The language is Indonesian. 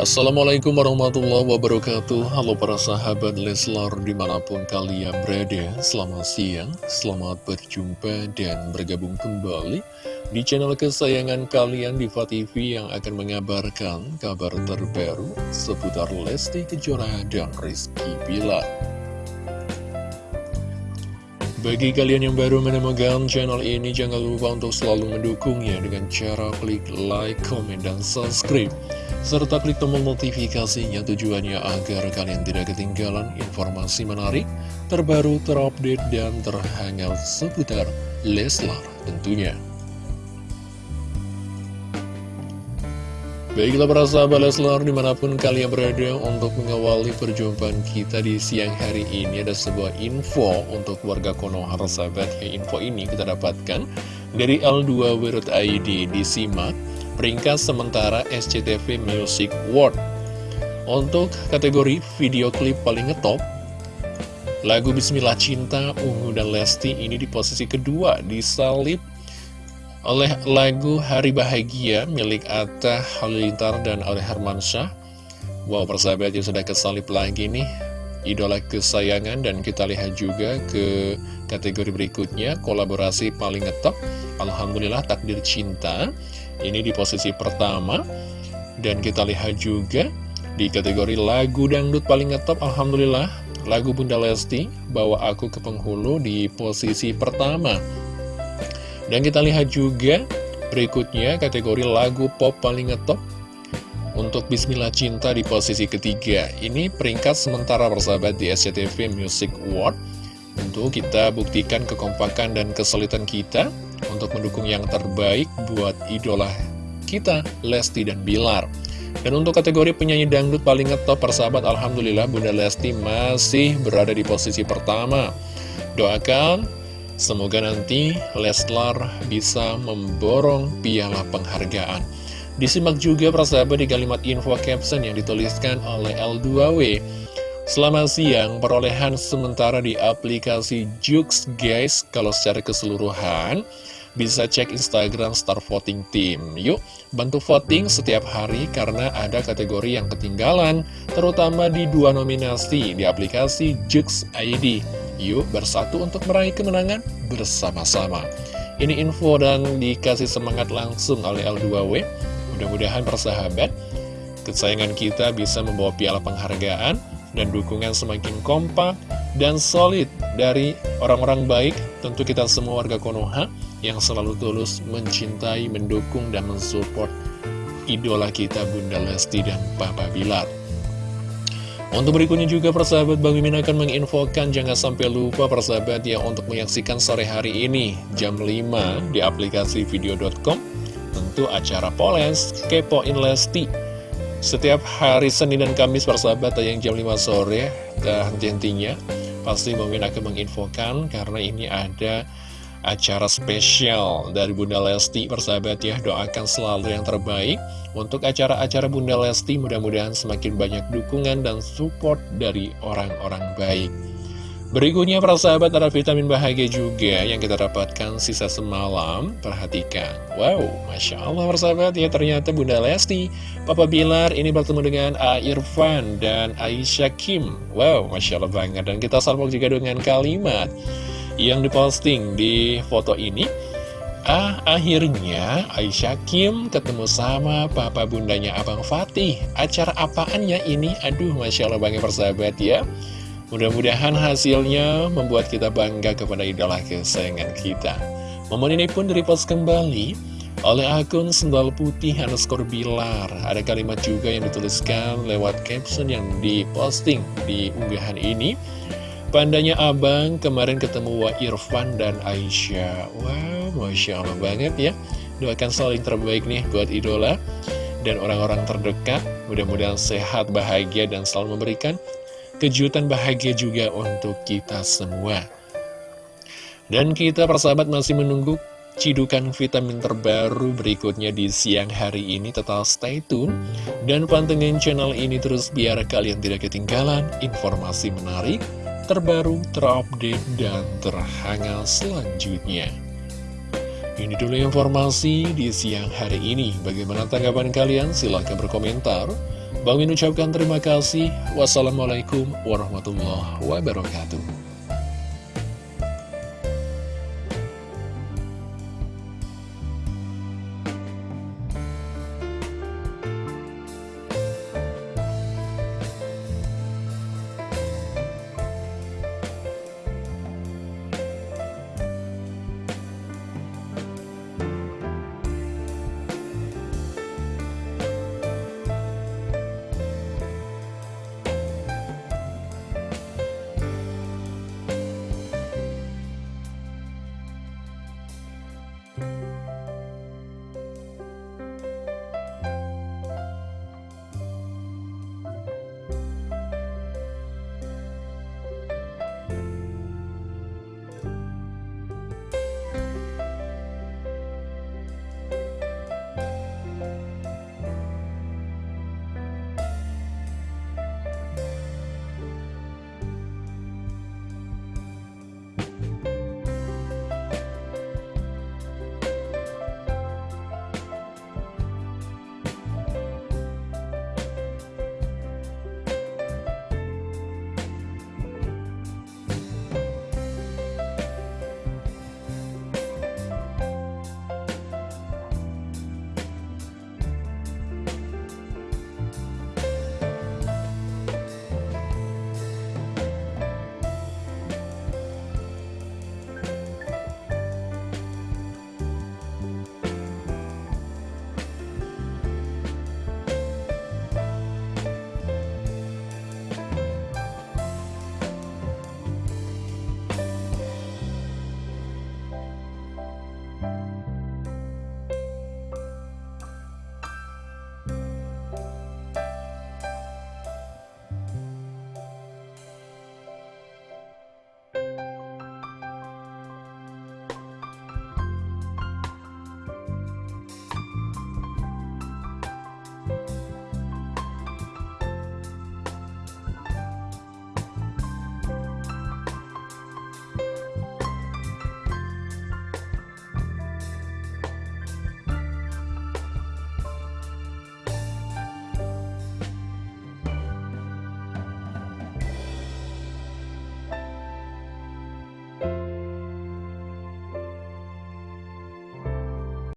Assalamualaikum warahmatullahi wabarakatuh. Halo para sahabat Leslar di mana pun kalian berada. Selamat siang, selamat berjumpa dan bergabung kembali Di channel kesayangan kalian di TV yang akan mengabarkan kabar terbaru Seputar Lesti Kejora dan Rizky Bilar. Bagi kalian yang baru menemukan channel ini, jangan lupa untuk selalu mendukungnya dengan cara klik like, comment, dan subscribe. Serta klik tombol notifikasinya tujuannya agar kalian tidak ketinggalan informasi menarik, terbaru, terupdate, dan terhangat seputar Leslar tentunya. Baiklah para sahabat Leslar di mana pun kalian berada untuk mengawali perjumpaan kita di siang hari ini ada sebuah info untuk warga Konoha sahabat ya info ini kita dapatkan dari L2W.id disimak peringkat sementara SCTV Music Award untuk kategori video klip paling ngetop lagu Bismillah Cinta Ungu dan Lesti ini di posisi kedua disalib oleh lagu Hari Bahagia milik Atta Halilintar dan oleh Hermansyah. Wow, persahabat yang sudah kesalip lagi nih, idola kesayangan dan kita lihat juga ke kategori berikutnya, kolaborasi paling ngetop, Alhamdulillah Takdir Cinta, ini di posisi pertama, dan kita lihat juga di kategori lagu dangdut paling ngetop, Alhamdulillah, lagu Bunda Lesti, Bawa Aku ke Penghulu di posisi pertama, dan kita lihat juga berikutnya kategori lagu pop paling ngetop untuk Bismillah Cinta di posisi ketiga. Ini peringkat sementara persahabat di SCTV Music Award. Tentu kita buktikan kekompakan dan kesulitan kita untuk mendukung yang terbaik buat idola kita, Lesti dan Bilar. Dan untuk kategori penyanyi dangdut paling ngetop persahabat, Alhamdulillah Bunda Lesti masih berada di posisi pertama. Doakan Semoga nanti Leslar bisa memborong piala penghargaan. Disimak juga persahabat di kalimat info caption yang dituliskan oleh L2W. Selamat siang, perolehan sementara di aplikasi Jux guys, kalau secara keseluruhan bisa cek Instagram Star Voting Team. Yuk, bantu voting setiap hari karena ada kategori yang ketinggalan, terutama di dua nominasi di aplikasi Jux ID. Yuk bersatu untuk meraih kemenangan bersama-sama. Ini info dan dikasih semangat langsung oleh L2W. Mudah-mudahan persahabat, kesayangan kita bisa membawa piala penghargaan dan dukungan semakin kompak dan solid dari orang-orang baik. Tentu kita semua warga Konoha yang selalu tulus mencintai, mendukung, dan mensupport idola kita Bunda Lesti dan Papa Bilar. Untuk berikutnya juga persahabat Bang Mimin akan menginfokan jangan sampai lupa persahabat ya untuk menyaksikan sore hari ini jam 5 di aplikasi video.com tentu acara Poles Kepoin Lesti setiap hari Senin dan Kamis persahabat yang jam 5 sore dan henti-hentinya pasti Mimin akan menginfokan karena ini ada acara spesial dari Bunda Lesti persahabat ya. Doakan selalu yang terbaik untuk acara-acara Bunda Lesti. Mudah-mudahan semakin banyak dukungan dan support dari orang-orang baik berikutnya persahabat ada vitamin bahagia juga yang kita dapatkan sisa semalam perhatikan wow Masya Allah persahabat ya ternyata Bunda Lesti Papa Bilar ini bertemu dengan A. Irfan dan Aisyah Kim wow Masya Allah banget dan kita salpok juga dengan kalimat yang diposting di foto ini Ah, akhirnya Aisyah Kim ketemu sama papa bundanya Abang Fatih. Acara apaannya ini? Aduh, Masya Allah banget persahabat ya. Mudah-mudahan hasilnya membuat kita bangga kepada idola kesayangan kita. Momen ini pun direpost kembali oleh akun Sendal Putih underscore Bilar. Ada kalimat juga yang dituliskan lewat caption yang diposting di unggahan ini. Pandanya abang kemarin ketemu Wa Irfan dan Aisyah Wow, Masya Allah banget ya Doakan selalu yang terbaik nih buat idola Dan orang-orang terdekat Mudah-mudahan sehat, bahagia, dan selalu memberikan kejutan bahagia juga untuk kita semua Dan kita persahabat masih menunggu cidukan vitamin terbaru berikutnya di siang hari ini tetap stay tune dan pantengin channel ini terus biar kalian tidak ketinggalan informasi menarik terbaru, terupdate, dan terhangat selanjutnya. Ini dulu informasi di siang hari ini. Bagaimana tanggapan kalian? Silahkan berkomentar. Bang Min ucapkan terima kasih. Wassalamualaikum warahmatullahi wabarakatuh.